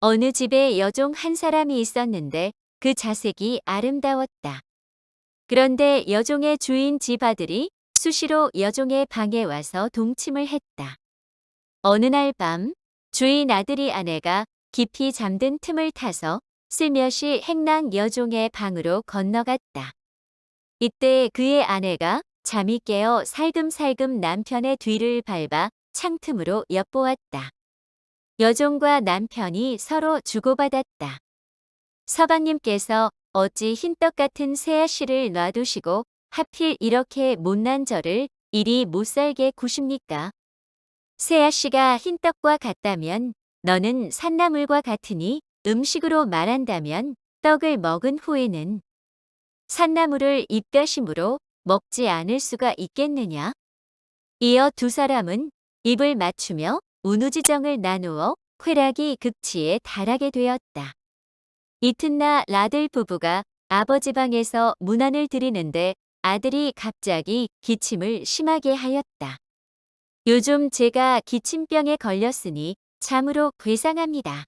어느 집에 여종 한 사람이 있었는데 그 자색이 아름다웠다. 그런데 여종의 주인 집 아들이 수시로 여종의 방에 와서 동침을 했다. 어느 날 밤 주인 아들이 아내가 깊이 잠든 틈을 타서 슬며시 행랑 여종의 방으로 건너갔다. 이때 그의 아내가 잠이 깨어 살금살금 남편의 뒤를 밟아 창틈으로 엿보았다. 여종과 남편이 서로 주고받았다. 서방님께서 어찌 흰떡 같은 새아씨를 놔두시고 하필 이렇게 못난 저를 이리 못살게 구십니까? 새아씨가 흰떡과 같다면 너는 산나물과 같으니 음식으로 말한다면 떡을 먹은 후에는 산나물을 입가심으로 먹지 않을 수가 있겠느냐? 이어 두 사람은 입을 맞추며 운우지정을 나누어 쾌락이 극치에 달하게 되었다. 이튿날 아들 부부가 아버지 방에서 문안을 드리는데 아들이 갑자기 기침을 심하게 하였다. 요즘 제가 기침병에 걸렸으니 참으로 괴상합니다.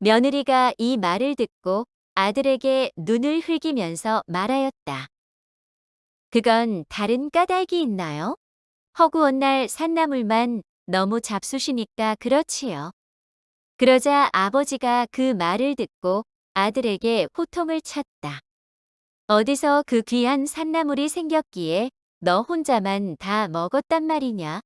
며느리가 이 말을 듣고 아들에게 눈을 흘기면서 말하였다. 그건 다른 까닭이 있나요? 허구한 날 산나물만 너무 잡수시니까 그렇지요. 그러자 아버지가 그 말을 듣고 아들에게 호통을 쳤다. 어디서 그 귀한 산나물이 생겼기에 너 혼자만 다 먹었단 말이냐?